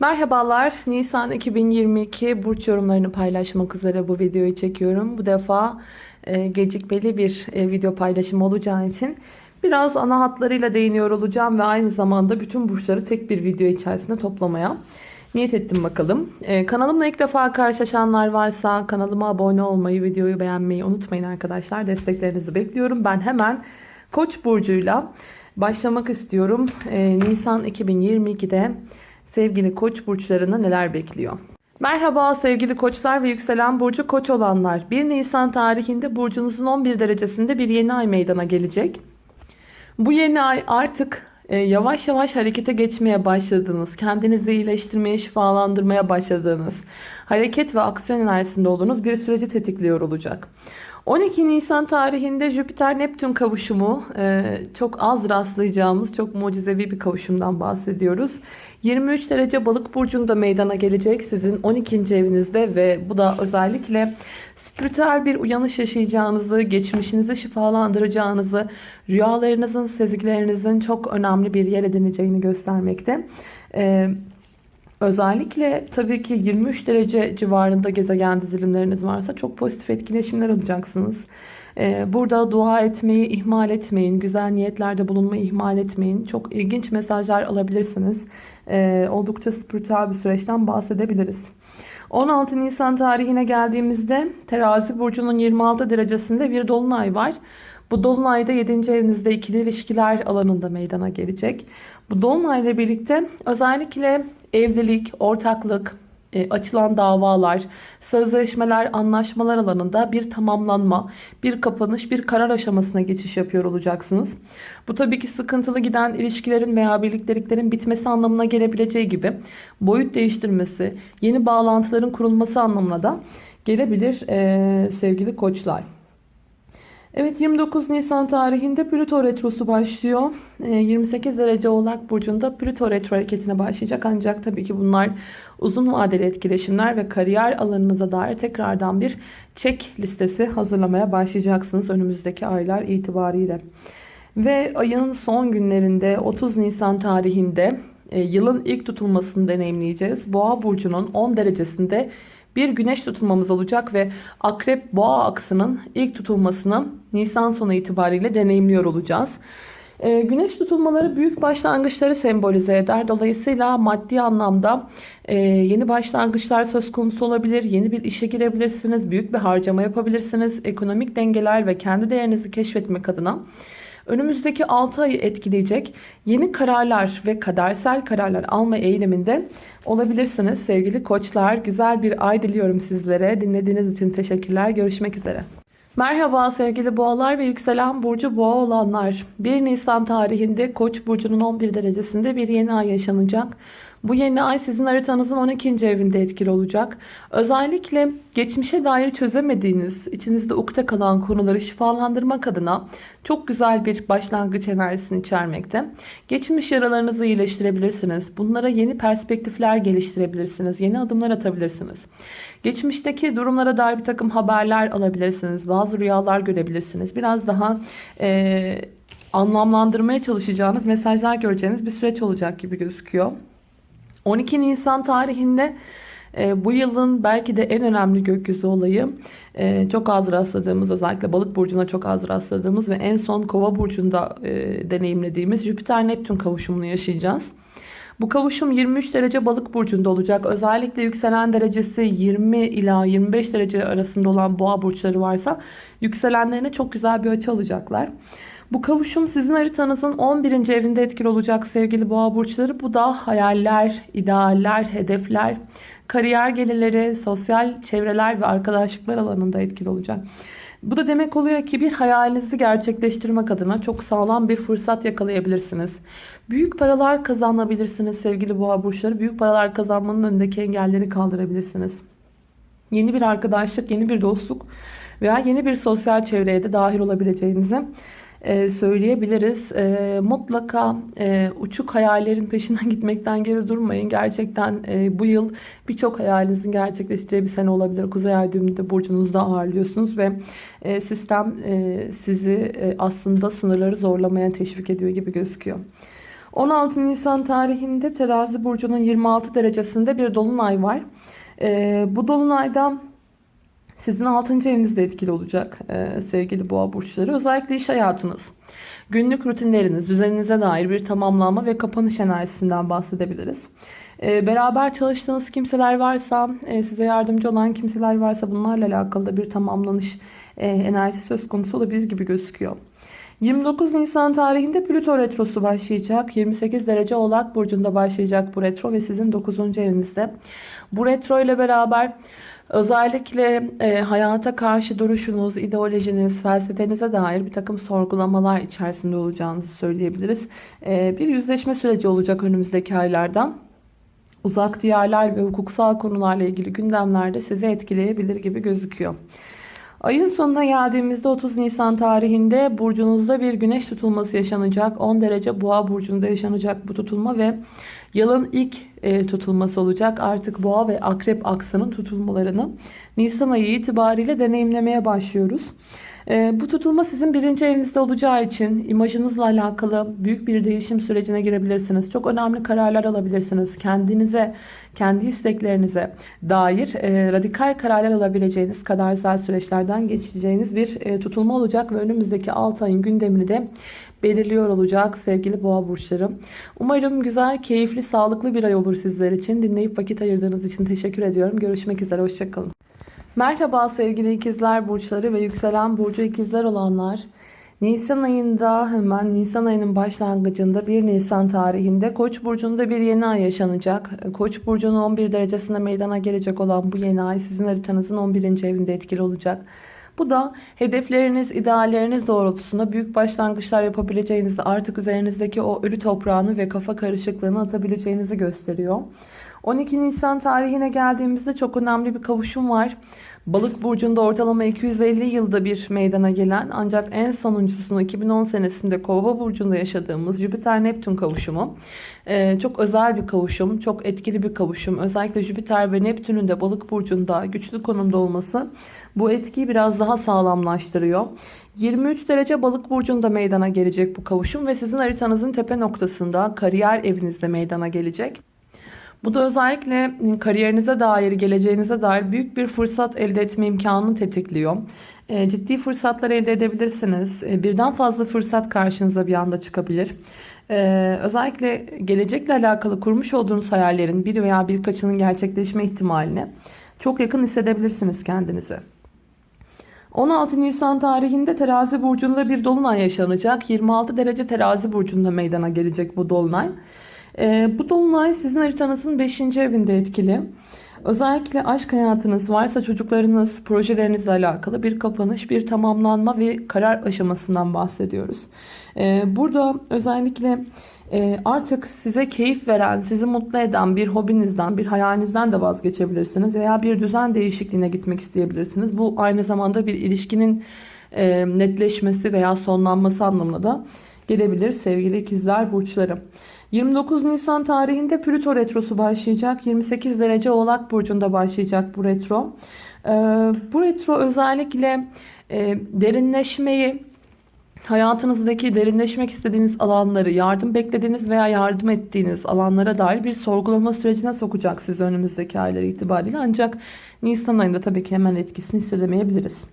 Merhabalar. Nisan 2022 burç yorumlarını paylaşmak üzere bu videoyu çekiyorum. Bu defa e, gecikmeli bir e, video paylaşımı olacağı için biraz ana hatlarıyla değiniyor olacağım ve aynı zamanda bütün burçları tek bir video içerisinde toplamaya niyet ettim bakalım. E, kanalımla ilk defa karşılaşanlar varsa kanalıma abone olmayı, videoyu beğenmeyi unutmayın arkadaşlar. Desteklerinizi bekliyorum. Ben hemen Koç burcuyla başlamak istiyorum. E, Nisan 2022'de sevgili koç burçlarını neler bekliyor? Merhaba sevgili koçlar ve yükselen burcu koç olanlar. 1 Nisan tarihinde burcunuzun 11 derecesinde bir yeni ay meydana gelecek. Bu yeni ay artık e, yavaş yavaş harekete geçmeye başladığınız, kendinizi iyileştirmeye, şifalandırmaya başladığınız, hareket ve aksiyon enerjisinde olduğunuz bir süreci tetikliyor olacak. 12 Nisan tarihinde Jüpiter-Neptün kavuşumu e, çok az rastlayacağımız çok mucizevi bir kavuşumdan bahsediyoruz. 23 derece balık burcunda meydana gelecek sizin 12. evinizde ve bu da özellikle spiritüel bir uyanış yaşayacağınızı, geçmişinizi şifalandıracağınızı, rüyalarınızın, sezgilerinizin çok önemli bir yer edineceğini göstermekte. Ee, özellikle tabii ki 23 derece civarında gezegen dizilimleriniz varsa çok pozitif etkileşimler alacaksınız. Ee, burada dua etmeyi ihmal etmeyin. Güzel niyetlerde bulunmayı ihmal etmeyin. Çok ilginç mesajlar alabilirsiniz. Ee, oldukça spiritüel bir süreçten bahsedebiliriz. 16 Nisan tarihine geldiğimizde terazi burcunun 26 derecesinde bir dolunay var. Bu dolunayda 7. evinizde ikili ilişkiler alanında meydana gelecek. Bu dolunayla birlikte özellikle evlilik, ortaklık, e, açılan davalar, sözleşmeler, anlaşmalar alanında bir tamamlanma, bir kapanış, bir karar aşamasına geçiş yapıyor olacaksınız. Bu tabii ki sıkıntılı giden ilişkilerin veya birlikteliklerin bitmesi anlamına gelebileceği gibi boyut değiştirmesi, yeni bağlantıların kurulması anlamına da gelebilir e, sevgili koçlar. Evet 29 Nisan tarihinde Plüto Retrosu başlıyor. 28 ee, derece Oğlak Burcu'nda Plüto Retro hareketine başlayacak. Ancak tabii ki bunlar uzun vadeli etkileşimler ve kariyer alanınıza dair tekrardan bir çek listesi hazırlamaya başlayacaksınız önümüzdeki aylar itibariyle. Ve ayın son günlerinde 30 Nisan tarihinde e, yılın ilk tutulmasını deneyimleyeceğiz. Boğa Burcu'nun 10 derecesinde bir güneş tutulmamız olacak ve akrep boğa aksının ilk tutulmasını Nisan sonu itibariyle deneyimliyor olacağız. Ee, güneş tutulmaları büyük başlangıçları sembolize eder. Dolayısıyla maddi anlamda e, yeni başlangıçlar söz konusu olabilir. Yeni bir işe girebilirsiniz. Büyük bir harcama yapabilirsiniz. Ekonomik dengeler ve kendi değerinizi keşfetmek adına önümüzdeki 6 ayı etkileyecek yeni kararlar ve kadersel kararlar alma eğiliminde olabilirsiniz sevgili koçlar. Güzel bir ay diliyorum sizlere. Dinlediğiniz için teşekkürler. Görüşmek üzere. Merhaba sevgili boğalar ve yükselen burcu boğa olanlar. 1 Nisan tarihinde Koç burcunun 11 derecesinde bir yeni ay yaşanacak. Bu yeni ay sizin haritanızın 12. evinde etkili olacak. Özellikle geçmişe dair çözemediğiniz, içinizde ukde kalan konuları şifalandırmak adına çok güzel bir başlangıç enerjisini içermekte. Geçmiş yaralarınızı iyileştirebilirsiniz. Bunlara yeni perspektifler geliştirebilirsiniz. Yeni adımlar atabilirsiniz. Geçmişteki durumlara dair bir takım haberler alabilirsiniz. Bazı rüyalar görebilirsiniz. Biraz daha... Ee, anlamlandırmaya çalışacağınız mesajlar göreceğiniz bir süreç olacak gibi gözüküyor. 12 Nisan tarihinde e, bu yılın belki de en önemli gökyüzü olayı e, çok az rastladığımız özellikle balık burcuna çok az rastladığımız ve en son kova burcunda e, deneyimlediğimiz Jüpiter-Neptün kavuşumunu yaşayacağız. Bu kavuşum 23 derece balık burcunda olacak. Özellikle yükselen derecesi 20 ila 25 derece arasında olan boğa burçları varsa yükselenlerine çok güzel bir açı alacaklar. Bu kavuşum sizin haritanızın 11. evinde etkili olacak sevgili boğa burçları. Bu da hayaller, idealler, hedefler, kariyer gelirleri, sosyal çevreler ve arkadaşlıklar alanında etkili olacak. Bu da demek oluyor ki bir hayalinizi gerçekleştirmek adına çok sağlam bir fırsat yakalayabilirsiniz. Büyük paralar kazanabilirsiniz sevgili boğa burçları. Büyük paralar kazanmanın önündeki engelleri kaldırabilirsiniz. Yeni bir arkadaşlık, yeni bir dostluk veya yeni bir sosyal çevreye de dahil olabileceğinizi e, söyleyebiliriz. E, mutlaka e, uçuk hayallerin peşinden gitmekten geri durmayın. Gerçekten bu yıl birçok hayalinizin gerçekleşeceği bir sene olabilir. Kuzey Ay düğümünde burcunuzda ağırlıyorsunuz ve sistem sizi aslında sınırları zorlamaya teşvik ediyor gibi gözüküyor. 16 Nisan tarihinde terazi burcunun 26 derecesinde bir dolunay var. Bu dolunayda sizin 6. evinizde etkili olacak ee, sevgili boğa burçları. Özellikle iş hayatınız, günlük rutinleriniz, düzeninize dair bir tamamlanma ve kapanış enerjisinden bahsedebiliriz. Ee, beraber çalıştığınız kimseler varsa, e, size yardımcı olan kimseler varsa bunlarla alakalı da bir tamamlanış e, enerjisi söz konusu olabilir gibi gözüküyor. 29 Nisan tarihinde Plüto retrosu başlayacak. 28 derece Oğlak burcunda başlayacak bu retro ve sizin 9. evinizde. Bu retro ile beraber özellikle e, hayata karşı duruşunuz, ideolojiniz, felsefenize dair bir takım sorgulamalar içerisinde olacağınızı söyleyebiliriz. E, bir yüzleşme süreci olacak önümüzdeki aylardan. Uzak diyarlar ve hukuksal konularla ilgili gündemlerde sizi etkileyebilir gibi gözüküyor. Ayın sonuna geldiğimizde 30 Nisan tarihinde burcunuzda bir güneş tutulması yaşanacak. 10 derece boğa burcunda yaşanacak bu tutulma ve yılın ilk e, tutulması olacak. Artık boğa ve akrep aksının tutulmalarını Nisan ayı itibariyle deneyimlemeye başlıyoruz. E, bu tutulma sizin birinci evinizde olacağı için imajınızla alakalı büyük bir değişim sürecine girebilirsiniz. Çok önemli kararlar alabilirsiniz. Kendinize, kendi isteklerinize dair e, radikal kararlar alabileceğiniz kadarsal süreçlerden geçeceğiniz bir tutulma olacak ve önümüzdeki 6 ayın gündemini de belirliyor olacak sevgili boğa burçları. Umarım güzel, keyifli, sağlıklı bir ay olur sizler için. Dinleyip vakit ayırdığınız için teşekkür ediyorum. Görüşmek üzere, hoşçakalın. Merhaba sevgili ikizler burçları ve yükselen burcu ikizler olanlar. Nisan ayında hemen Nisan ayının başlangıcında 1 Nisan tarihinde Koç burcunda bir yeni ay yaşanacak. Koç burcunun 11 derecesinde meydana gelecek olan bu yeni ay sizin haritanızın 11. evinde etkili olacak. Bu da hedefleriniz, idealleriniz doğrultusunda büyük başlangıçlar yapabileceğinizi, artık üzerinizdeki o ölü toprağını ve kafa karışıklığını atabileceğinizi gösteriyor. 12 Nisan tarihine geldiğimizde çok önemli bir kavuşum var. Balık burcunda ortalama 250 yılda bir meydana gelen ancak en sonuncusunu 2010 senesinde Kova burcunda yaşadığımız Jüpiter-Neptün kavuşumu. Ee, çok özel bir kavuşum, çok etkili bir kavuşum. Özellikle Jüpiter ve Neptün'ün de balık burcunda güçlü konumda olması bu etkiyi biraz daha sağlamlaştırıyor. 23 derece balık burcunda meydana gelecek bu kavuşum ve sizin haritanızın tepe noktasında kariyer evinizde meydana gelecek. Bu da özellikle kariyerinize dair, geleceğinize dair büyük bir fırsat elde etme imkanını tetikliyor. E, ciddi fırsatlar elde edebilirsiniz. E, birden fazla fırsat karşınıza bir anda çıkabilir. E, özellikle gelecekle alakalı kurmuş olduğunuz hayallerin bir veya birkaçının gerçekleşme ihtimaline çok yakın hissedebilirsiniz kendinizi. 16 Nisan tarihinde terazi burcunda bir dolunay yaşanacak. 26 derece terazi burcunda meydana gelecek bu dolunay. E, bu dolunay sizin haritanızın 5. evinde etkili. Özellikle aşk hayatınız varsa çocuklarınız, projelerinizle alakalı bir kapanış, bir tamamlanma ve karar aşamasından bahsediyoruz. Ee, burada özellikle e, artık size keyif veren, sizi mutlu eden bir hobinizden, bir hayalinizden de vazgeçebilirsiniz. Veya bir düzen değişikliğine gitmek isteyebilirsiniz. Bu aynı zamanda bir ilişkinin e, netleşmesi veya sonlanması anlamına da gelebilir sevgili ikizler burçları. 29 Nisan tarihinde Plüto retrosu başlayacak. 28 derece Oğlak burcunda başlayacak bu retro. Ee, bu retro özellikle e, derinleşmeyi, hayatınızdaki derinleşmek istediğiniz alanları, yardım beklediğiniz veya yardım ettiğiniz alanlara dair bir sorgulama sürecine sokacak sizi önümüzdeki aylar itibariyle. Ancak Nisan ayında tabii ki hemen etkisini hissedemeyebiliriz.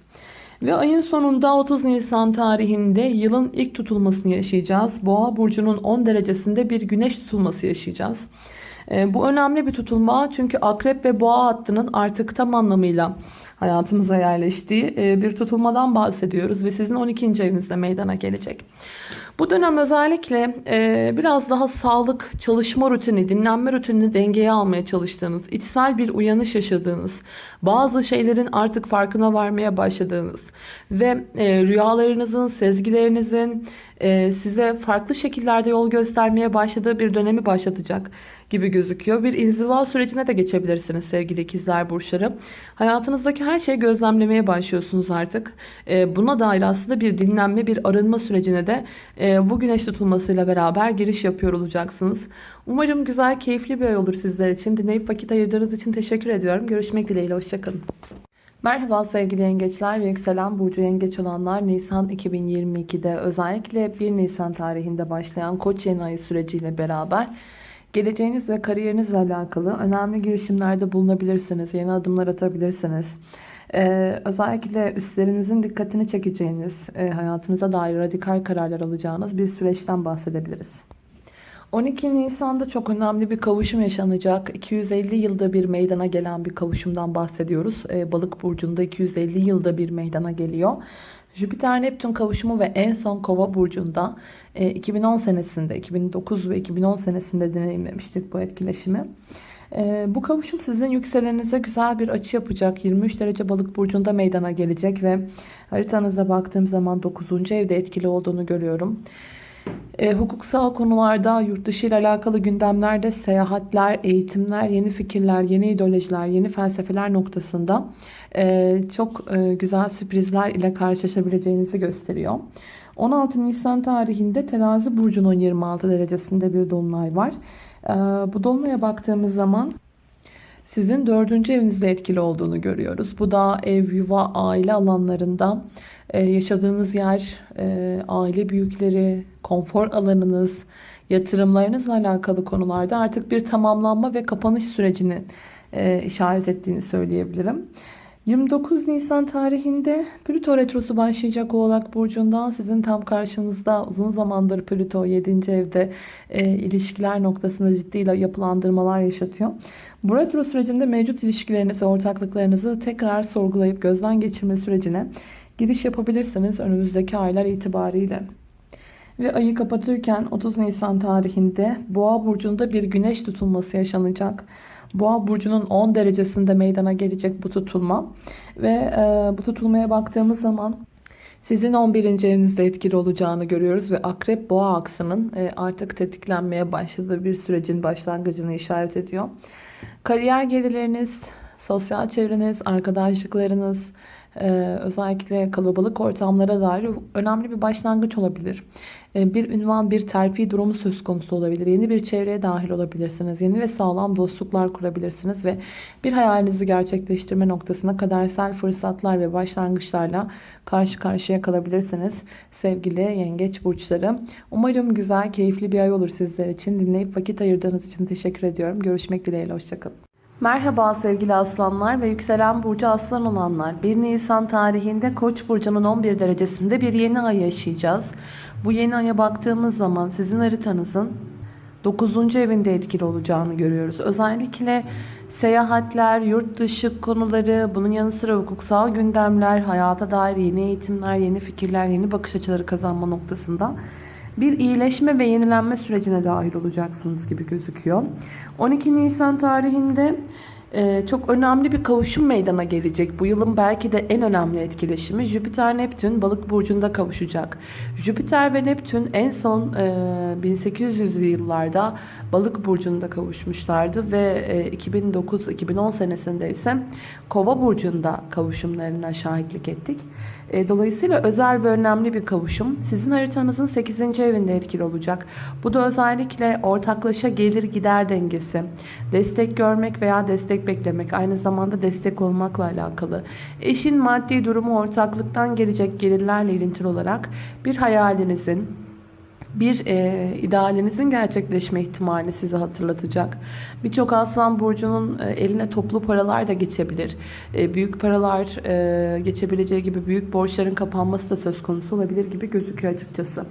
Ve ayın sonunda 30 Nisan tarihinde yılın ilk tutulmasını yaşayacağız. Boğa burcunun 10 derecesinde bir güneş tutulması yaşayacağız. Ee, bu önemli bir tutulma çünkü akrep ve boğa hattının artık tam anlamıyla hayatımıza yerleştiği e, bir tutulmadan bahsediyoruz ve sizin 12. evinizde meydana gelecek. Bu dönem özellikle e, biraz daha sağlık, çalışma rutini, dinlenme rutinini dengeye almaya çalıştığınız, içsel bir uyanış yaşadığınız, bazı şeylerin artık farkına varmaya başladığınız ve e, rüyalarınızın, sezgilerinizin size farklı şekillerde yol göstermeye başladığı bir dönemi başlatacak gibi gözüküyor. Bir inziva sürecine de geçebilirsiniz sevgili ikizler burçları. Hayatınızdaki her şeyi gözlemlemeye başlıyorsunuz artık. E, buna dair aslında bir dinlenme, bir arınma sürecine de e, bu güneş tutulmasıyla beraber giriş yapıyor olacaksınız. Umarım güzel, keyifli bir ay olur sizler için. Dinleyip vakit ayırdığınız için teşekkür ediyorum. Görüşmek dileğiyle, hoşçakalın. Merhaba sevgili yengeçler ve yükselen burcu yengeç olanlar Nisan 2022'de özellikle 1 Nisan tarihinde başlayan koç yeni ayı süreciyle beraber geleceğiniz ve kariyerinizle alakalı önemli girişimlerde bulunabilirsiniz. Yeni adımlar atabilirsiniz. Ee, özellikle üstlerinizin dikkatini çekeceğiniz, e, hayatınıza dair radikal kararlar alacağınız bir süreçten bahsedebiliriz. 12 Nisan'da çok önemli bir kavuşum yaşanacak. 250 yılda bir meydana gelen bir kavuşumdan bahsediyoruz. Ee, Balık burcunda 250 yılda bir meydana geliyor. Jüpiter Neptün kavuşumu ve en son Kova burcunda 2010 senesinde, 2009 ve 2010 senesinde deneyimlemiştik bu etkileşimi. Ee, bu kavuşum sizin yükselenize güzel bir açı yapacak. 23 derece balık burcunda meydana gelecek ve haritanıza baktığım zaman 9. evde etkili olduğunu görüyorum. E, hukuksal konularda, yurt dışı ile alakalı gündemlerde seyahatler, eğitimler, yeni fikirler, yeni ideolojiler, yeni felsefeler noktasında e, çok e, güzel sürprizler ile karşılaşabileceğinizi gösteriyor. 16 Nisan tarihinde terazi burcunun 26 derecesinde bir dolunay var. E, bu dolunaya baktığımız zaman sizin dördüncü evinizde etkili olduğunu görüyoruz. Bu da ev, yuva, aile alanlarında e, yaşadığınız yer, e, aile büyükleri, konfor alanınız, yatırımlarınızla alakalı konularda artık bir tamamlanma ve kapanış sürecini e, işaret ettiğini söyleyebilirim. 29 Nisan tarihinde Plüto Retrosu başlayacak Oğlak Burcu'ndan sizin tam karşınızda uzun zamandır Plüto 7. evde e, ilişkiler noktasında ciddi yapılandırmalar yaşatıyor. Bu retro sürecinde mevcut ilişkilerinizi, ortaklıklarınızı tekrar sorgulayıp gözden geçirme sürecine giriş yapabilirsiniz önümüzdeki aylar itibariyle. Ve ayı kapatırken 30 Nisan tarihinde Boğa burcunda bir güneş tutulması yaşanacak. Boğa burcunun 10 derecesinde meydana gelecek bu tutulma. Ve e, bu tutulmaya baktığımız zaman sizin 11. evinizde etkili olacağını görüyoruz ve akrep boğa aksının e, artık tetiklenmeye başladığı bir sürecin başlangıcını işaret ediyor. Kariyer gelirleriniz, sosyal çevreniz, arkadaşlıklarınız, özellikle kalabalık ortamlara dair önemli bir başlangıç olabilir. Ee, bir ünvan, bir terfi durumu söz konusu olabilir. Yeni bir çevreye dahil olabilirsiniz. Yeni ve sağlam dostluklar kurabilirsiniz ve bir hayalinizi gerçekleştirme noktasına kadersel fırsatlar ve başlangıçlarla karşı karşıya kalabilirsiniz. Sevgili yengeç burçları. Umarım güzel, keyifli bir ay olur sizler için. Dinleyip vakit ayırdığınız için teşekkür ediyorum. Görüşmek dileğiyle. Hoşçakalın. Merhaba sevgili aslanlar ve yükselen burcu aslan olanlar. 1 Nisan tarihinde Koç burcunun 11 derecesinde bir yeni ay yaşayacağız. Bu yeni aya baktığımız zaman sizin haritanızın 9. evinde etkili olacağını görüyoruz. Özellikle seyahatler, yurt dışı konuları, bunun yanı sıra hukuksal gündemler, hayata dair yeni eğitimler, yeni fikirler, yeni bakış açıları kazanma noktasında bir iyileşme ve yenilenme sürecine dahil olacaksınız gibi gözüküyor. 12 Nisan tarihinde ee, çok önemli bir kavuşum meydana gelecek. Bu yılın belki de en önemli etkileşimi Jüpiter-Neptün balık burcunda kavuşacak. Jüpiter ve Neptün en son 1800'lü e, yıllarda balık burcunda kavuşmuşlardı ve 2009-2010 e, senesinde ise kova burcunda kavuşumlarına şahitlik ettik. E, dolayısıyla özel ve önemli bir kavuşum. Sizin haritanızın 8. evinde etkili olacak. Bu da özellikle ortaklaşa gelir gider dengesi, destek görmek veya destek beklemek, aynı zamanda destek olmakla alakalı. Eşin maddi durumu ortaklıktan gelecek gelirlerle ilintili olarak bir hayalinizin, bir e, idealinizin gerçekleşme ihtimali sizi hatırlatacak. Birçok aslan burcunun e, eline toplu paralar da geçebilir. E, büyük paralar e, geçebileceği gibi büyük borçların kapanması da söz konusu olabilir gibi gözüküyor açıkçası.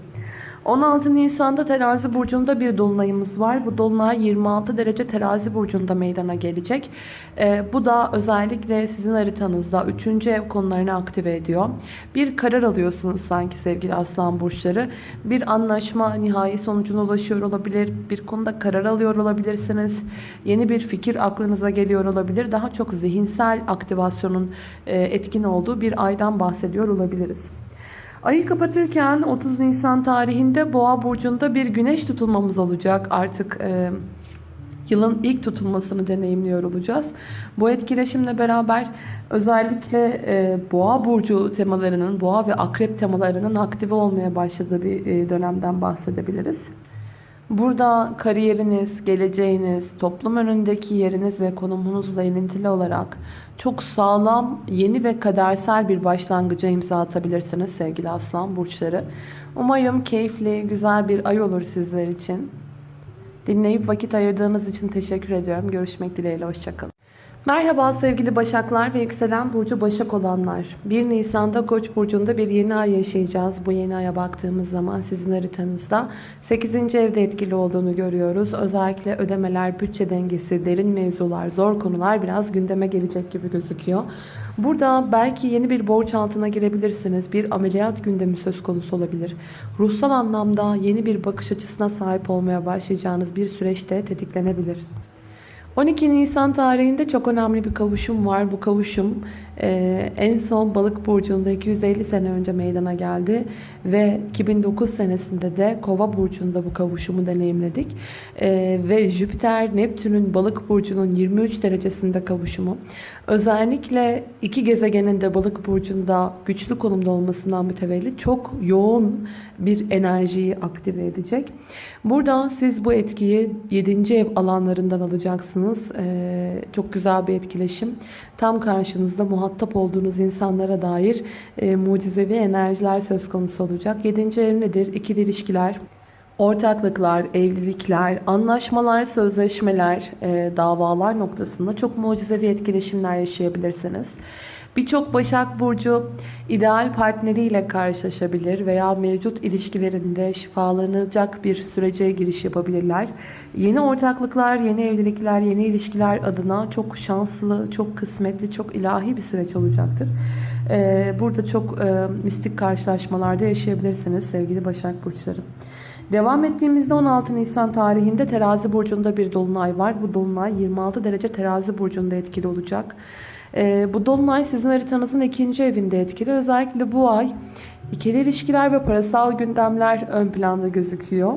16 Nisan'da terazi burcunda bir dolunayımız var. Bu dolunay 26 derece terazi burcunda meydana gelecek. Ee, bu da özellikle sizin haritanızda 3. ev konularını aktive ediyor. Bir karar alıyorsunuz sanki sevgili aslan burçları. Bir anlaşma nihai sonucuna ulaşıyor olabilir. Bir konuda karar alıyor olabilirsiniz. Yeni bir fikir aklınıza geliyor olabilir. Daha çok zihinsel aktivasyonun e, etkin olduğu bir aydan bahsediyor olabiliriz. Ayı kapatırken 30 Nisan tarihinde Boğa burcunda bir güneş tutulmamız olacak. Artık e, yılın ilk tutulmasını deneyimliyor olacağız. Bu etkileşimle beraber özellikle e, Boğa burcu temalarının, Boğa ve Akrep temalarının aktive olmaya başladığı bir e, dönemden bahsedebiliriz. Burada kariyeriniz, geleceğiniz, toplum önündeki yeriniz ve konumunuzla ilintili olarak çok sağlam, yeni ve kadersel bir başlangıca imza atabilirsiniz sevgili aslan burçları. Umarım keyifli, güzel bir ay olur sizler için. Dinleyip vakit ayırdığınız için teşekkür ediyorum. Görüşmek dileğiyle, hoşçakalın. Merhaba sevgili Başaklar ve yükselen burcu Başak olanlar. 1 Nisan'da Koç burcunda bir yeni ay yaşayacağız. Bu yeni aya baktığımız zaman sizin haritanızda 8. evde etkili olduğunu görüyoruz. Özellikle ödemeler, bütçe dengesi, derin mevzular, zor konular biraz gündeme gelecek gibi gözüküyor. Burada belki yeni bir borç altına girebilirsiniz. Bir ameliyat gündemi söz konusu olabilir. Ruhsal anlamda yeni bir bakış açısına sahip olmaya başlayacağınız bir süreçte tetiklenebilir. 12 Nisan tarihinde çok önemli bir kavuşum var. Bu kavuşum e, en son balık burcunda 250 sene önce meydana geldi. Ve 2009 senesinde de kova burcunda bu kavuşumu deneyimledik. E, ve Jüpiter Neptün'ün balık burcunun 23 derecesinde kavuşumu. Özellikle iki gezegenin de balık burcunda güçlü konumda olmasından mütevellit çok yoğun bir enerjiyi aktive edecek. Burada siz bu etkiyi 7. ev alanlarından alacaksınız. Ee, çok güzel bir etkileşim. Tam karşınızda muhatap olduğunuz insanlara dair e, mucizevi enerjiler söz konusu olacak. 7. ev nedir? İkili ilişkiler, ortaklıklar, evlilikler, anlaşmalar, sözleşmeler, e, davalar noktasında çok mucizevi etkileşimler yaşayabilirsiniz. Birçok Başak Burcu ideal partneriyle karşılaşabilir veya mevcut ilişkilerinde şifalanacak bir sürece giriş yapabilirler. Yeni ortaklıklar, yeni evlilikler, yeni ilişkiler adına çok şanslı, çok kısmetli, çok ilahi bir süreç olacaktır. Ee, burada çok e, mistik karşılaşmalarda yaşayabilirsiniz sevgili Başak Burçları. Devam ettiğimizde 16 Nisan tarihinde terazi burcunda bir dolunay var. Bu dolunay 26 derece terazi burcunda etkili olacak. Ee, bu dolunay sizin haritanızın ikinci evinde etkili. Özellikle bu ay ikili ilişkiler ve parasal gündemler ön planda gözüküyor.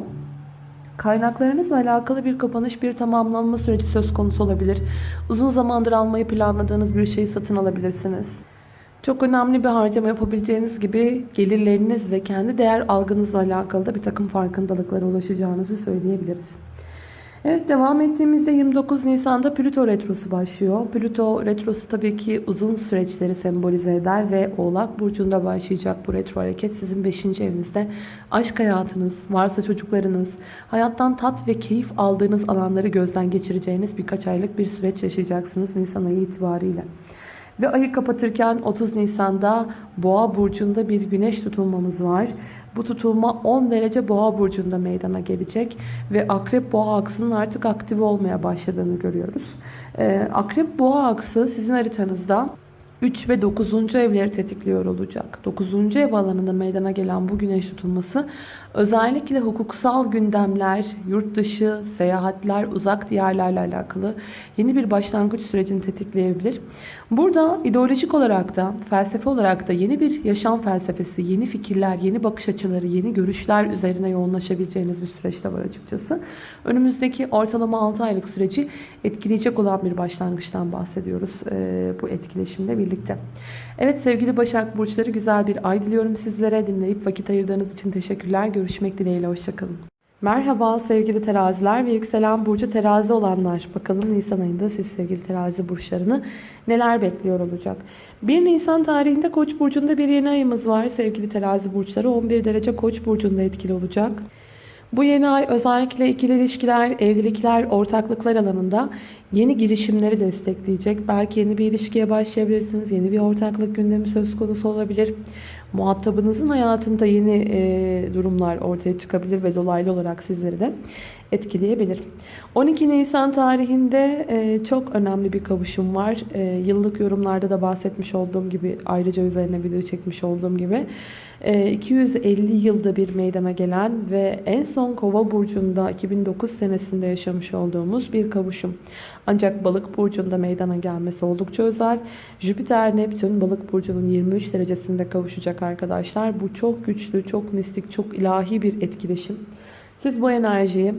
Kaynaklarınızla alakalı bir kapanış, bir tamamlanma süreci söz konusu olabilir. Uzun zamandır almayı planladığınız bir şeyi satın alabilirsiniz. Çok önemli bir harcama yapabileceğiniz gibi gelirleriniz ve kendi değer algınızla alakalı da bir takım farkındalıklara ulaşacağınızı söyleyebiliriz. Evet devam ettiğimizde 29 Nisan'da Plüto Retrosu başlıyor. Plüto Retrosu tabii ki uzun süreçleri sembolize eder ve Oğlak Burcu'nda başlayacak bu retro hareket sizin 5. evinizde aşk hayatınız, varsa çocuklarınız, hayattan tat ve keyif aldığınız alanları gözden geçireceğiniz birkaç aylık bir süreç yaşayacaksınız Nisan ayı itibariyle. Ve ayı kapatırken 30 Nisan'da Boğa burcunda bir güneş tutulmamız var. Bu tutulma 10 derece Boğa burcunda meydana gelecek ve Akrep Boğa aksının artık aktif olmaya başladığını görüyoruz. Ee, Akrep Boğa aksı sizin haritanızda 3 ve 9. evleri tetikliyor olacak. 9. ev alanında meydana gelen bu güneş tutulması özellikle hukuksal gündemler, yurt dışı, seyahatler, uzak diyarlarla alakalı yeni bir başlangıç sürecini tetikleyebilir. Burada ideolojik olarak da, felsefe olarak da yeni bir yaşam felsefesi, yeni fikirler, yeni bakış açıları, yeni görüşler üzerine yoğunlaşabileceğiniz bir süreçte var açıkçası. Önümüzdeki ortalama 6 aylık süreci etkileyecek olan bir başlangıçtan bahsediyoruz bu etkileşimle birlikte. Evet sevgili Başak Burçları güzel bir ay diliyorum sizlere. Dinleyip vakit ayırdığınız için teşekkürler. Görüşmek dileğiyle. Hoşçakalın. Merhaba sevgili teraziler ve yükselen burcu terazi olanlar. Bakalım Nisan ayında siz sevgili terazi burçlarını neler bekliyor olacak. 1 Nisan tarihinde Koç burcunda bir yeni ayımız var sevgili terazi burçları. 11 derece Koç burcunda etkili olacak. Bu yeni ay özellikle ikili ilişkiler, evlilikler, ortaklıklar alanında yeni girişimleri destekleyecek. Belki yeni bir ilişkiye başlayabilirsiniz. Yeni bir ortaklık gündemi söz konusu olabilir. Muhatabınızın hayatında yeni e, durumlar ortaya çıkabilir ve dolaylı olarak sizleri de etkileyebilir. 12 Nisan tarihinde e, çok önemli bir kavuşum var. E, yıllık yorumlarda da bahsetmiş olduğum gibi ayrıca üzerine video çekmiş olduğum gibi 250 e, yılda bir meydana gelen ve en son Kova burcunda 2009 senesinde yaşamış olduğumuz bir kavuşum. Ancak Balık burcunda meydana gelmesi oldukça özel. Jüpiter Neptün Balık burcunun 23 derecesinde kavuşacak arkadaşlar. Bu çok güçlü, çok mistik, çok ilahi bir etkileşim. Siz bu enerjiyi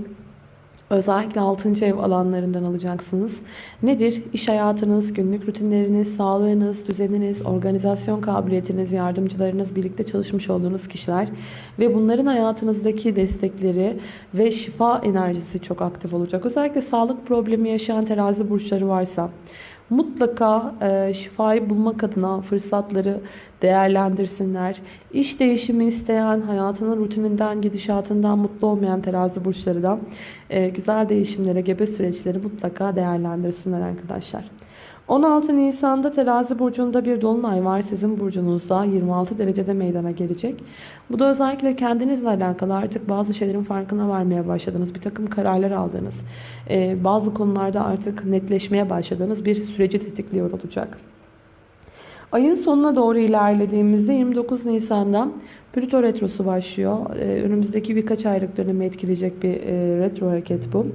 Özellikle 6. ev alanlarından alacaksınız. Nedir? İş hayatınız, günlük rutinleriniz, sağlığınız, düzeniniz, organizasyon kabiliyetiniz, yardımcılarınız, birlikte çalışmış olduğunuz kişiler ve bunların hayatınızdaki destekleri ve şifa enerjisi çok aktif olacak. Özellikle sağlık problemi yaşayan terazi burçları varsa mutlaka e, şifayı bulmak adına fırsatları değerlendirsinler. İş değişimi isteyen, hayatının rutininden, gidişatından mutlu olmayan terazi burçları da e, güzel değişimlere, gebe süreçleri mutlaka değerlendirsinler arkadaşlar. 16 Nisan'da terazi burcunda bir dolunay var sizin burcunuzda 26 derecede meydana gelecek. Bu da özellikle kendinizle alakalı artık bazı şeylerin farkına varmaya başladınız. Bir takım kararlar aldınız. Ee, bazı konularda artık netleşmeye başladığınız bir süreci tetikliyor olacak. Ayın sonuna doğru ilerlediğimizde 29 Nisan'da Plüto Retrosu başlıyor. Ee, önümüzdeki birkaç aylık dönemi etkileyecek bir e, retro hareket bu.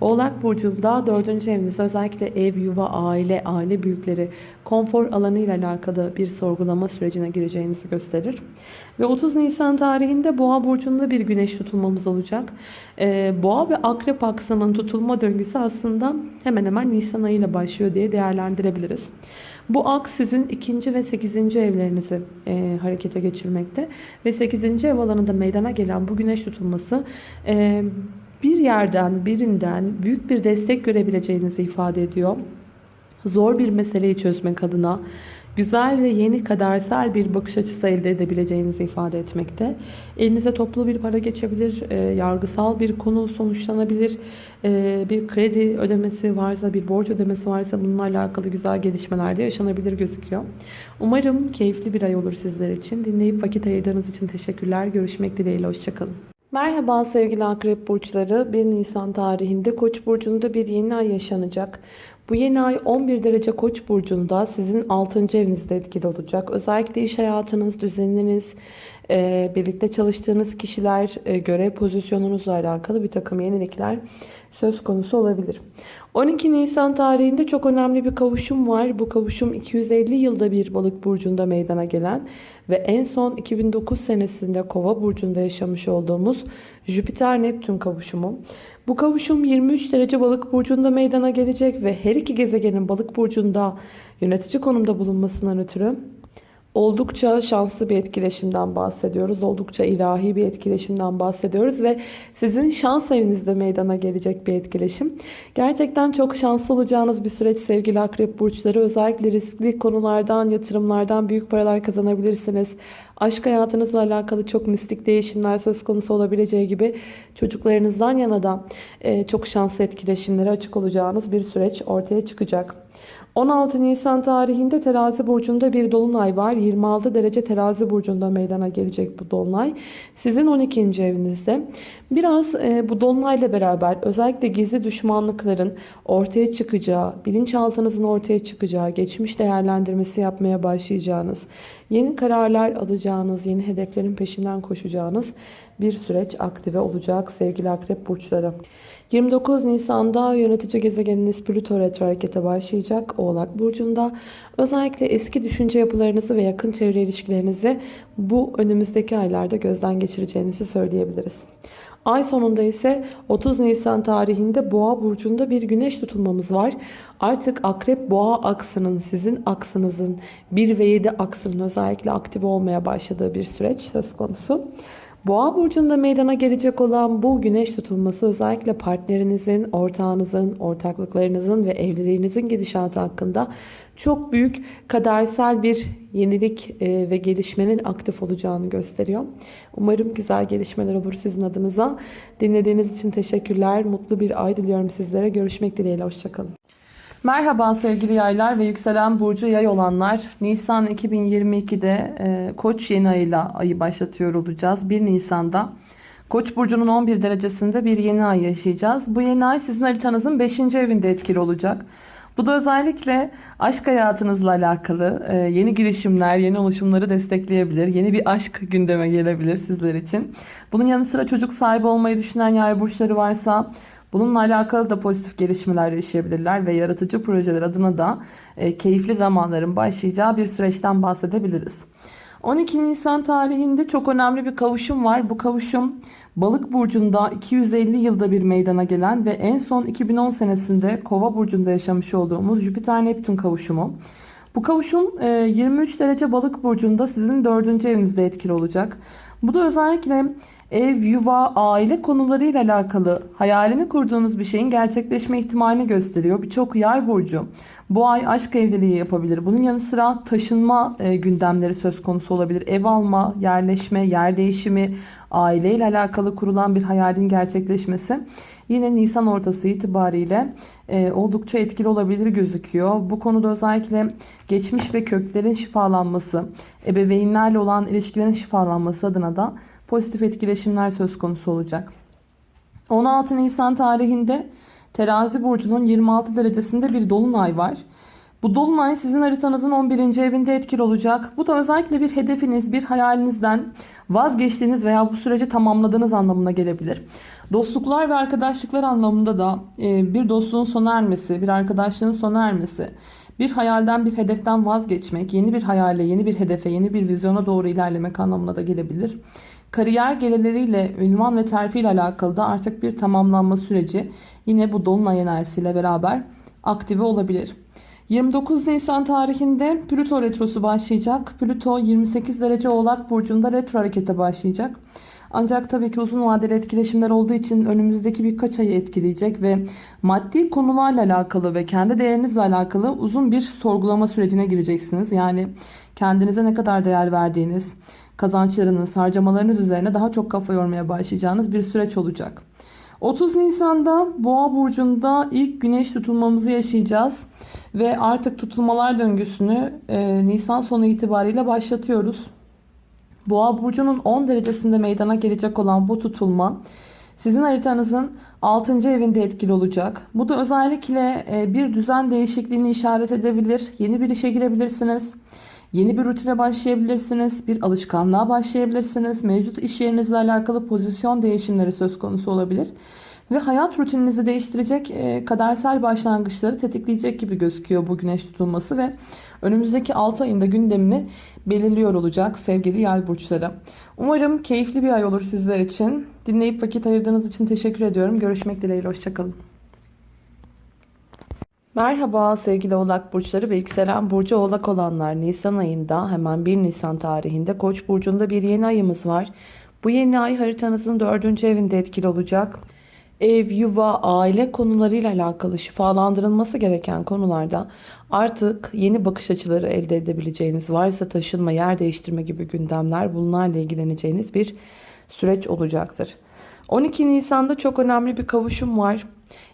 Oğlak Burcu'nda 4. evinizde özellikle ev, yuva, aile, aile büyükleri, konfor alanı ile alakalı bir sorgulama sürecine gireceğinizi gösterir. Ve 30 Nisan tarihinde Boğa Burcu'nda bir güneş tutulmamız olacak. Ee, Boğa ve Akrep aksının tutulma döngüsü aslında hemen hemen Nisan ayıyla başlıyor diye değerlendirebiliriz. Bu aks sizin ikinci ve sekizinci evlerinizi e, harekete geçirmekte. Ve sekizinci ev alanında meydana gelen bu güneş tutulması e, bir yerden birinden büyük bir destek görebileceğinizi ifade ediyor. Zor bir meseleyi çözmek adına güzel ve yeni kadersel bir bakış açısı elde edebileceğinizi ifade etmekte. Elinize toplu bir para geçebilir, e, yargısal bir konu sonuçlanabilir, e, bir kredi ödemesi varsa, bir borç ödemesi varsa bununla alakalı güzel gelişmeler de yaşanabilir gözüküyor. Umarım keyifli bir ay olur sizler için. Dinleyip vakit ayırdığınız için teşekkürler. Görüşmek dileğiyle, hoşçakalın. Merhaba sevgili akrep burçları. 1 Nisan tarihinde Koç burcunda bir yeni ay yaşanacak. Bu yeni ay 11 derece Koç burcunda sizin 6. evinizde etkili olacak. Özellikle iş hayatınız, düzeniniz, e, birlikte çalıştığınız kişiler, e, görev pozisyonunuzla alakalı bir takım yenilikler söz konusu olabilir. 12 Nisan tarihinde çok önemli bir kavuşum var. Bu kavuşum 250 yılda bir balık burcunda meydana gelen ve en son 2009 senesinde kova burcunda yaşamış olduğumuz Jüpiter-Neptün kavuşumu. Bu kavuşum 23 derece balık burcunda meydana gelecek ve her iki gezegenin balık burcunda yönetici konumda bulunmasından ötürü oldukça şanslı bir etkileşimden bahsediyoruz. Oldukça ilahi bir etkileşimden bahsediyoruz ve sizin şans evinizde meydana gelecek bir etkileşim. Gerçekten çok şanslı olacağınız bir süreç sevgili akrep burçları. Özellikle riskli konulardan, yatırımlardan büyük paralar kazanabilirsiniz. Aşk hayatınızla alakalı çok mistik değişimler söz konusu olabileceği gibi çocuklarınızdan yana da çok şanslı etkileşimlere açık olacağınız bir süreç ortaya çıkacak. 16 Nisan tarihinde terazi burcunda bir dolunay var. 26 derece terazi burcunda meydana gelecek bu dolunay. Sizin 12. evinizde. Biraz e, bu dolunayla beraber özellikle gizli düşmanlıkların ortaya çıkacağı, bilinçaltınızın ortaya çıkacağı, geçmiş değerlendirmesi yapmaya başlayacağınız, yeni kararlar alacağınız, yeni hedeflerin peşinden koşacağınız bir süreç aktive olacak sevgili akrep burçları. 29 Nisan'da yönetici gezegeniniz Plüto retro harekete başlayacak Oğlak Burcu'nda. Özellikle eski düşünce yapılarınızı ve yakın çevre ilişkilerinizi bu önümüzdeki aylarda gözden geçireceğinizi söyleyebiliriz. Ay sonunda ise 30 Nisan tarihinde Boğa burcunda bir güneş tutulmamız var. Artık Akrep Boğa aksının sizin aksınızın 1 ve 7 aksının özellikle aktif olmaya başladığı bir süreç söz konusu. Boğa burcunda meydana gelecek olan bu güneş tutulması özellikle partnerinizin, ortağınızın, ortaklıklarınızın ve evliliğinizin gidişatı hakkında çok büyük kadersel bir yenilik e, ve gelişmenin aktif olacağını gösteriyor. Umarım güzel gelişmeler olur sizin adınıza. Dinlediğiniz için teşekkürler. Mutlu bir ay diliyorum sizlere. Görüşmek dileğiyle. Hoşçakalın. Merhaba sevgili yaylar ve yükselen burcu yay olanlar. Nisan 2022'de e, Koç yeni ayıyla ayı başlatıyor olacağız. 1 Nisan'da Koç burcunun 11 derecesinde bir yeni ay yaşayacağız. Bu yeni ay sizin haritanızın 5. evinde etkili olacak. Bu da özellikle aşk hayatınızla alakalı e, yeni girişimler, yeni oluşumları destekleyebilir. Yeni bir aşk gündeme gelebilir sizler için. Bunun yanı sıra çocuk sahibi olmayı düşünen yay burçları varsa Bununla alakalı da pozitif gelişmeler yaşayabilirler ve yaratıcı projeler adına da e, keyifli zamanların başlayacağı bir süreçten bahsedebiliriz. 12 Nisan tarihinde çok önemli bir kavuşum var. Bu kavuşum Balık burcunda 250 yılda bir meydana gelen ve en son 2010 senesinde Kova burcunda yaşamış olduğumuz Jüpiter Neptün kavuşumu. Bu kavuşum 23 e, derece Balık burcunda sizin 4. evinizde etkili olacak. Bu da özellikle ev, yuva, aile konularıyla alakalı hayalini kurduğunuz bir şeyin gerçekleşme ihtimalini gösteriyor. Birçok yay burcu bu ay aşk evliliği yapabilir. Bunun yanı sıra taşınma e, gündemleri söz konusu olabilir. Ev alma, yerleşme, yer değişimi, aileyle alakalı kurulan bir hayalin gerçekleşmesi yine Nisan ortası itibariyle e, oldukça etkili olabilir gözüküyor. Bu konuda özellikle geçmiş ve köklerin şifalanması, ebeveynlerle olan ilişkilerin şifalanması adına da pozitif etkileşimler söz konusu olacak. 16 Nisan tarihinde Terazi burcunun 26 derecesinde bir dolunay var. Bu dolunay sizin haritanızın 11. evinde etkili olacak. Bu da özellikle bir hedefiniz, bir hayalinizden vazgeçtiğiniz veya bu süreci tamamladığınız anlamına gelebilir. Dostluklar ve arkadaşlıklar anlamında da e, bir dostluğun sona ermesi, bir arkadaşlığın sona ermesi, bir hayalden, bir hedeften vazgeçmek, yeni bir hayale, yeni bir hedefe, yeni bir vizyona doğru ilerlemek anlamına da gelebilir. Kariyer gelirleriyle, ünvan ve terfi ile alakalı da artık bir tamamlanma süreci yine bu dolunay enerjisiyle beraber aktive olabilir. 29 Nisan tarihinde Plüto retrosu başlayacak. Plüto 28 derece Oğlak burcunda retro harekete başlayacak. Ancak tabii ki uzun vadeli etkileşimler olduğu için önümüzdeki birkaç ayı etkileyecek ve maddi konularla alakalı ve kendi değerinizle alakalı uzun bir sorgulama sürecine gireceksiniz. Yani kendinize ne kadar değer verdiğiniz, kazançlarınız, harcamalarınız üzerine daha çok kafa yormaya başlayacağınız bir süreç olacak. 30 Nisan'da Boğa burcunda ilk güneş tutulmamızı yaşayacağız ve artık tutulmalar döngüsünü e, Nisan sonu itibariyle başlatıyoruz. Boğa burcunun 10 derecesinde meydana gelecek olan bu tutulma sizin haritanızın 6. evinde etkili olacak. Bu da özellikle e, bir düzen değişikliğini işaret edebilir. Yeni bir işe girebilirsiniz. Yeni bir rutine başlayabilirsiniz. Bir alışkanlığa başlayabilirsiniz. Mevcut iş yerinizle alakalı pozisyon değişimleri söz konusu olabilir. Ve hayat rutininizi değiştirecek e, kadersel başlangıçları tetikleyecek gibi gözüküyor bu güneş tutulması ve önümüzdeki 6 ayında gündemini belirliyor olacak sevgili yay burçları. Umarım keyifli bir ay olur sizler için. Dinleyip vakit ayırdığınız için teşekkür ediyorum. Görüşmek dileğiyle. Hoşçakalın. Merhaba sevgili oğlak burçları ve yükselen burcu oğlak olanlar Nisan ayında hemen 1 Nisan tarihinde Koç burcunda bir yeni ayımız var. Bu yeni ay haritanızın 4. evinde etkili olacak. Ev, yuva, aile konularıyla alakalı şifalandırılması gereken konularda artık yeni bakış açıları elde edebileceğiniz varsa taşınma, yer değiştirme gibi gündemler bunlarla ilgileneceğiniz bir süreç olacaktır. 12 Nisan'da çok önemli bir kavuşum var.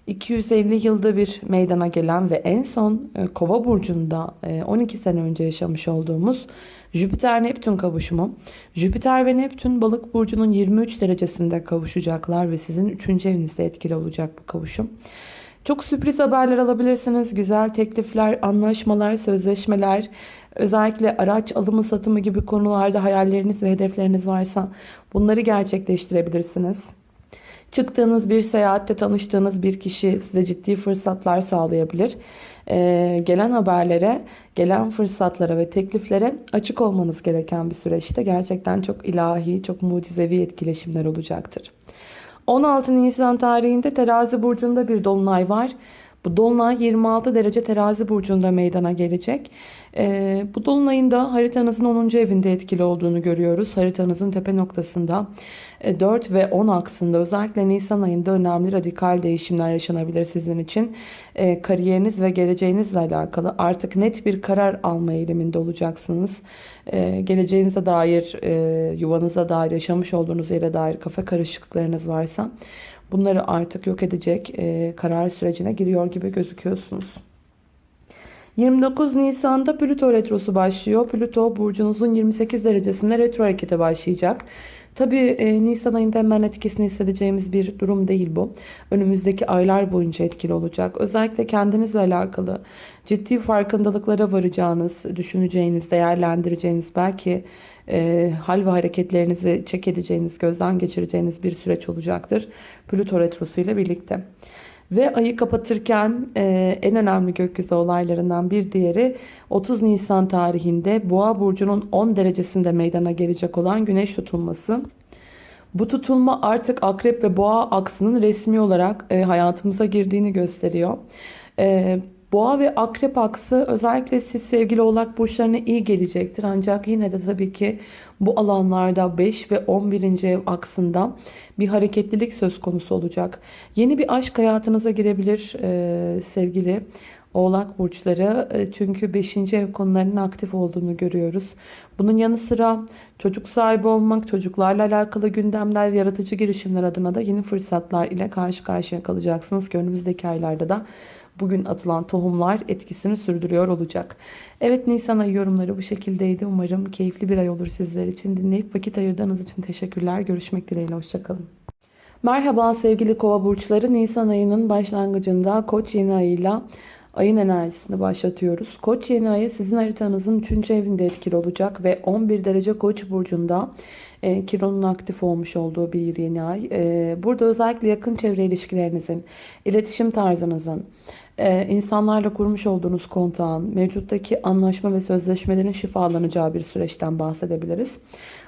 250 yılda bir meydana gelen ve en son e, Kova burcunda 12 e, sene önce yaşamış olduğumuz Jüpiter Neptün kavuşumu. Jüpiter ve Neptün balık burcunun 23 derecesinde kavuşacaklar ve sizin 3. evinizde etkili olacak bu kavuşum. Çok sürpriz haberler alabilirsiniz. Güzel teklifler, anlaşmalar, sözleşmeler, özellikle araç alımı satımı gibi konularda hayalleriniz ve hedefleriniz varsa bunları gerçekleştirebilirsiniz. Çıktığınız bir seyahatte tanıştığınız bir kişi size ciddi fırsatlar sağlayabilir. Ee, gelen haberlere, gelen fırsatlara ve tekliflere açık olmanız gereken bir süreçte gerçekten çok ilahi, çok mucizevi etkileşimler olacaktır. 16 Nisan tarihinde terazi burcunda bir dolunay var. Bu dolunay 26 derece terazi burcunda meydana gelecek. Ee, bu dolunayın da haritanızın 10. evinde etkili olduğunu görüyoruz. Haritanızın tepe noktasında 4 e, ve 10 aksında özellikle Nisan ayında önemli radikal değişimler yaşanabilir sizin için. E, kariyeriniz ve geleceğinizle alakalı artık net bir karar alma eğiliminde olacaksınız. E, geleceğinize dair, e, yuvanıza dair, yaşamış olduğunuz yere dair kafa karışıklıklarınız varsa bunları artık yok edecek e, karar sürecine giriyor gibi gözüküyorsunuz. 29 Nisan'da Plüto retrosu başlıyor. Plüto burcunuzun 28 derecesinde retro harekete başlayacak. Tabi e, Nisan ayında hemen etkisini hissedeceğimiz bir durum değil bu. Önümüzdeki aylar boyunca etkili olacak. Özellikle kendinizle alakalı ciddi farkındalıklara varacağınız, düşüneceğiniz, değerlendireceğiniz belki e, hal ve hareketlerinizi çek edeceğiniz, gözden geçireceğiniz bir süreç olacaktır. Plüto retrosu ile birlikte. Ve ayı kapatırken e, en önemli gökyüzü olaylarından bir diğeri 30 Nisan tarihinde Boğa burcunun 10 derecesinde meydana gelecek olan güneş tutulması. Bu tutulma artık akrep ve boğa aksının resmi olarak e, hayatımıza girdiğini gösteriyor. E, boğa ve akrep aksı özellikle siz sevgili oğlak burçlarına iyi gelecektir. Ancak yine de tabii ki bu alanlarda 5 ve 11. ev aksında bir hareketlilik söz konusu olacak. Yeni bir aşk hayatınıza girebilir e, sevgili Oğlak burçları e, çünkü 5. ev konularının aktif olduğunu görüyoruz. Bunun yanı sıra çocuk sahibi olmak, çocuklarla alakalı gündemler, yaratıcı girişimler adına da yeni fırsatlar ile karşı karşıya kalacaksınız ki önümüzdeki aylarda da bugün atılan tohumlar etkisini sürdürüyor olacak. Evet Nisan ayı yorumları bu şekildeydi. Umarım keyifli bir ay olur sizler için. Dinleyip vakit ayırdığınız için teşekkürler. Görüşmek dileğiyle. Hoşçakalın. Merhaba sevgili kova burçları. Nisan ayının başlangıcında koç yeni ayıyla ayın enerjisini başlatıyoruz. Koç yeni ayı sizin haritanızın 3. evinde etkili olacak ve 11 derece koç burcunda e, Kiron'un aktif olmuş olduğu bir yeni ay. E, burada özellikle yakın çevre ilişkilerinizin, iletişim tarzınızın, e, insanlarla kurmuş olduğunuz kontağın, mevcuttaki anlaşma ve sözleşmelerin şifalanacağı bir süreçten bahsedebiliriz.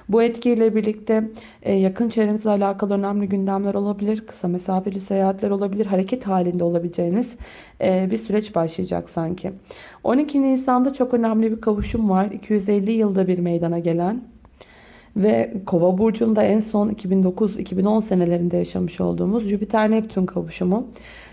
Bu etkiyle birlikte e, yakın çevrenizle alakalı önemli gündemler olabilir, kısa mesafeli seyahatler olabilir, hareket halinde olabileceğiniz e, bir süreç başlayacak sanki. 12 Nisan'da çok önemli bir kavuşum var. 250 yılda bir meydana gelen ve Kova burcunda en son 2009-2010 senelerinde yaşamış olduğumuz Jüpiter-Neptün kavuşumu.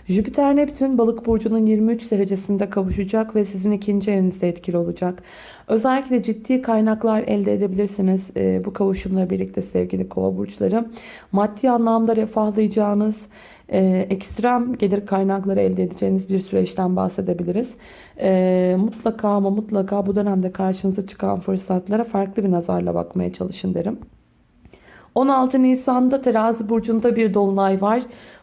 Jüpiter-Neptün balık burcunun 23 derecesinde kavuşacak ve sizin ikinci evinizde etkili olacak. Özellikle ciddi kaynaklar elde edebilirsiniz e, bu kavuşumla birlikte sevgili kova burçları. Maddi anlamda refahlayacağınız, e, ekstrem gelir kaynakları elde edeceğiniz bir süreçten bahsedebiliriz. E, mutlaka ama mutlaka bu dönemde karşınıza çıkan fırsatlara farklı bir nazarla bakmaya çalışın derim. 16 Nisan'da terazi burcunda bir dolunay var.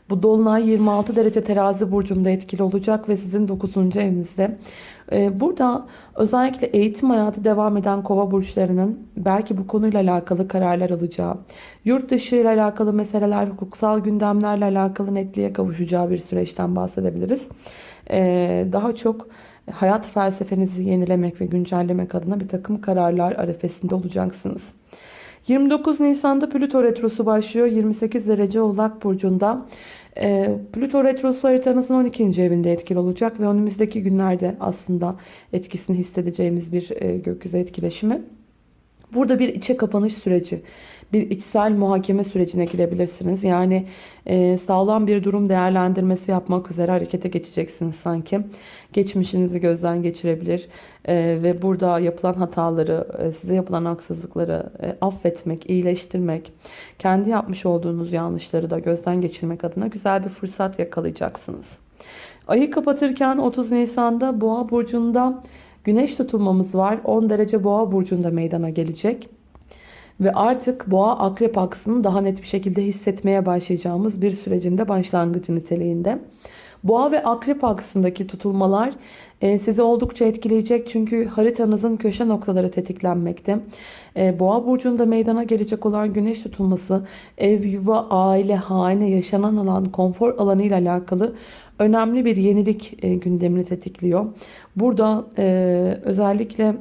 Bu dolunay 26 derece terazi burcunda etkili olacak ve sizin 9. evinizde. Ee, burada özellikle eğitim hayatı devam eden kova burçlarının belki bu konuyla alakalı kararlar alacağı, yurt dışı ile alakalı meseleler, hukuksal gündemlerle alakalı netliğe kavuşacağı bir süreçten bahsedebiliriz. Ee, daha çok hayat felsefenizi yenilemek ve güncellemek adına bir takım kararlar arefesinde olacaksınız. 29 Nisan'da Plüto Retrosu başlıyor. 28 derece Oğlak Burcu'nda. E, Plüto Retrosu haritanızın 12. evinde etkili olacak ve önümüzdeki günlerde aslında etkisini hissedeceğimiz bir e, gökyüzü etkileşimi. Burada bir içe kapanış süreci, bir içsel muhakeme sürecine girebilirsiniz. Yani e, sağlam bir durum değerlendirmesi yapmak üzere harekete geçeceksiniz sanki. Geçmişinizi gözden geçirebilir e, ve burada yapılan hataları, e, size yapılan haksızlıkları e, affetmek, iyileştirmek, kendi yapmış olduğunuz yanlışları da gözden geçirmek adına güzel bir fırsat yakalayacaksınız. Ayı kapatırken 30 Nisan'da Boğa burcunda Güneş tutulmamız var. 10 derece boğa burcunda meydana gelecek. Ve artık boğa akrep aksını daha net bir şekilde hissetmeye başlayacağımız bir sürecinde başlangıcı niteliğinde. Boğa ve akrep aksındaki tutulmalar e, sizi oldukça etkileyecek. Çünkü haritanızın köşe noktaları tetiklenmekte. E, boğa burcunda meydana gelecek olan güneş tutulması ev, yuva, aile, hane, yaşanan alan, konfor alanı ile alakalı önemli bir yenilik e, gündemini tetikliyor. Burada özellikle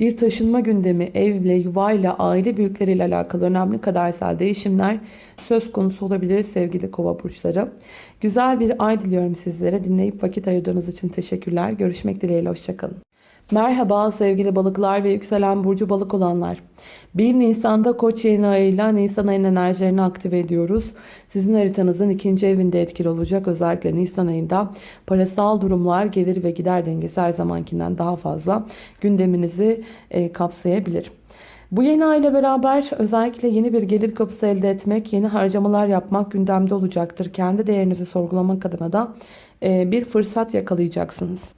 bir taşınma gündemi, evle, yuvayla, aile büyükleriyle alakalı önemli kadersel değişimler söz konusu olabilir sevgili kova burçları. Güzel bir ay diliyorum sizlere. Dinleyip vakit ayırdığınız için teşekkürler. Görüşmek dileğiyle. Hoşçakalın. Merhaba sevgili balıklar ve yükselen burcu balık olanlar. 1 Nisan'da koç yeni ayıyla Nisan ayının enerjilerini aktive ediyoruz. Sizin haritanızın ikinci evinde etkili olacak. Özellikle Nisan ayında parasal durumlar, gelir ve gider dengesi her zamankinden daha fazla gündeminizi e, kapsayabilir. Bu yeni ay ile beraber özellikle yeni bir gelir kapısı elde etmek, yeni harcamalar yapmak gündemde olacaktır. Kendi değerinizi sorgulamak adına da e, bir fırsat yakalayacaksınız.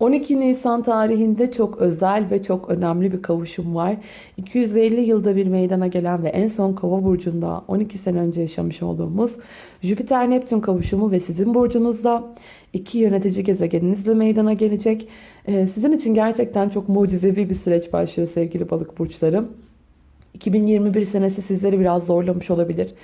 12 Nisan tarihinde çok özel ve çok önemli bir kavuşum var. 250 yılda bir meydana gelen ve en son Kova burcunda 12 sene önce yaşamış olduğumuz Jüpiter-Neptün kavuşumu ve sizin burcunuzda iki yönetici gezegeninizle meydana gelecek. Ee, sizin için gerçekten çok mucizevi bir süreç başlıyor sevgili balık burçları. 2021 senesi sizleri biraz zorlamış olabilir.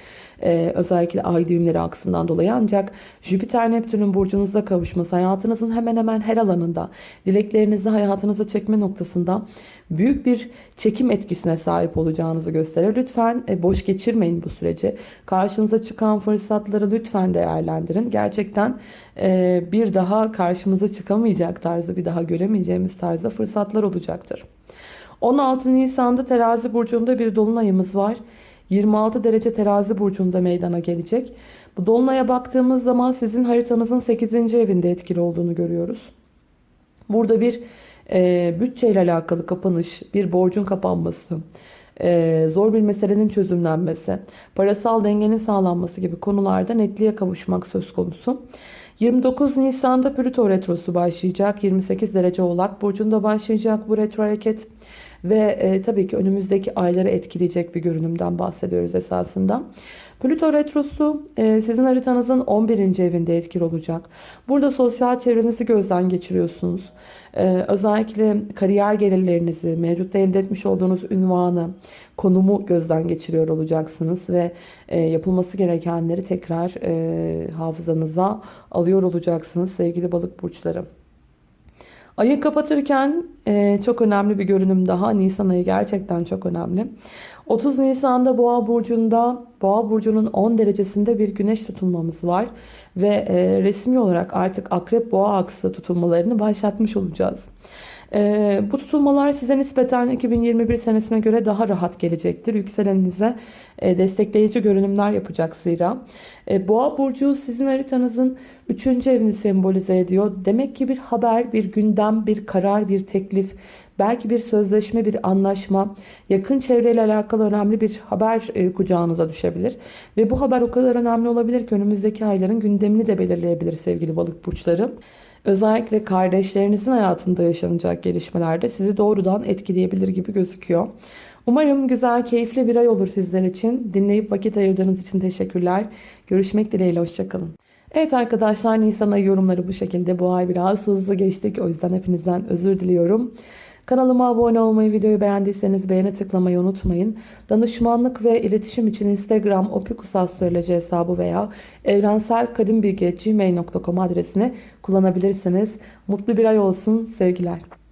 Ee, özellikle ay düğümleri aksından dolayı ancak Jüpiter Neptün'ün burcunuzda kavuşması hayatınızın hemen hemen her alanında dileklerinizi hayatınıza çekme noktasında büyük bir çekim etkisine sahip olacağınızı gösterir. Lütfen e, boş geçirmeyin bu süreci. Karşınıza çıkan fırsatları lütfen değerlendirin. Gerçekten e, bir daha karşımıza çıkamayacak tarzı bir daha göremeyeceğimiz tarzda fırsatlar olacaktır. 16 Nisan'da terazi burcunda bir dolunayımız var. 26 derece terazi burcunda meydana gelecek. Bu dolunaya baktığımız zaman sizin haritanızın 8. evinde etkili olduğunu görüyoruz. Burada bir e, bütçeyle alakalı kapanış, bir borcun kapanması, e, zor bir meselenin çözümlenmesi, parasal dengenin sağlanması gibi konularda netliğe kavuşmak söz konusu. 29 Nisan'da Plüto retrosu başlayacak. 28 derece Oğlak burcunda başlayacak bu retro hareket. Ve e, tabii ki önümüzdeki ayları etkileyecek bir görünümden bahsediyoruz esasında. Plüto retrosu e, sizin haritanızın 11. evinde etkili olacak. Burada sosyal çevrenizi gözden geçiriyorsunuz. E, özellikle kariyer gelirlerinizi, mevcutta elde etmiş olduğunuz ünvanı, konumu gözden geçiriyor olacaksınız. Ve e, yapılması gerekenleri tekrar e, hafızanıza alıyor olacaksınız sevgili balık burçları. Ayı kapatırken e, çok önemli bir görünüm daha. Nisan ayı gerçekten çok önemli. 30 Nisan'da Boğa burcunda Boğa burcunun 10 derecesinde bir güneş tutulmamız var ve e, resmi olarak artık Akrep Boğa aksı tutulmalarını başlatmış olacağız. E, bu tutulmalar size nispeten 2021 senesine göre daha rahat gelecektir. Yükseleninize e, destekleyici görünümler yapacak zira. E, Boğa burcu sizin haritanızın 3. evini sembolize ediyor. Demek ki bir haber, bir gündem, bir karar, bir teklif, belki bir sözleşme, bir anlaşma, yakın çevreyle alakalı önemli bir haber e, kucağınıza düşebilir. Ve bu haber o kadar önemli olabilir ki önümüzdeki ayların gündemini de belirleyebilir sevgili balık burçları. Özellikle kardeşlerinizin hayatında yaşanacak gelişmelerde sizi doğrudan etkileyebilir gibi gözüküyor. Umarım güzel, keyifli bir ay olur sizler için. Dinleyip vakit ayırdığınız için teşekkürler. Görüşmek dileğiyle, hoşçakalın. Evet arkadaşlar Nisan ayı yorumları bu şekilde. Bu ay biraz hızlı geçtik. O yüzden hepinizden özür diliyorum. Kanalıma abone olmayı, videoyu beğendiyseniz beğeni tıklamayı unutmayın. Danışmanlık ve iletişim için Instagram opikusastroloji hesabı veya evrenselkadimbilgi.gmail.com adresini kullanabilirsiniz. Mutlu bir ay olsun. Sevgiler.